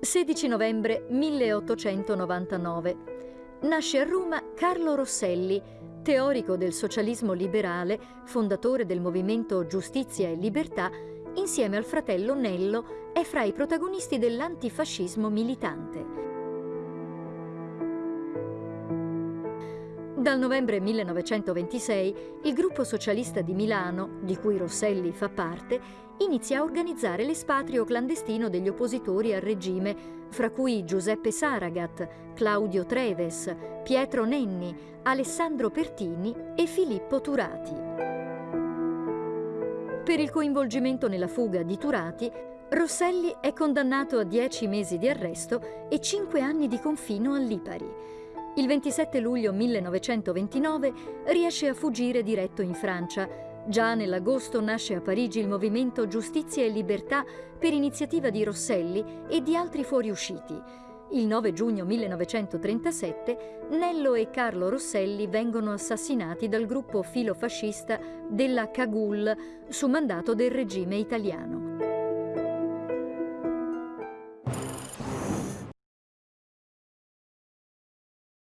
16 novembre 1899. Nasce a Roma Carlo Rosselli, teorico del socialismo liberale, fondatore del movimento Giustizia e Libertà, insieme al fratello Nello è fra i protagonisti dell'antifascismo militante. Dal novembre 1926 il gruppo socialista di Milano, di cui Rosselli fa parte, inizia a organizzare l'espatrio clandestino degli oppositori al regime, fra cui Giuseppe Saragat, Claudio Treves, Pietro Nenni, Alessandro Pertini e Filippo Turati. Per il coinvolgimento nella fuga di Turati, Rosselli è condannato a dieci mesi di arresto e cinque anni di confino a Lipari. Il 27 luglio 1929 riesce a fuggire diretto in Francia. Già nell'agosto nasce a Parigi il movimento Giustizia e Libertà per iniziativa di Rosselli e di altri fuoriusciti. Il 9 giugno 1937 Nello e Carlo Rosselli vengono assassinati dal gruppo filofascista della Cagul su mandato del regime italiano.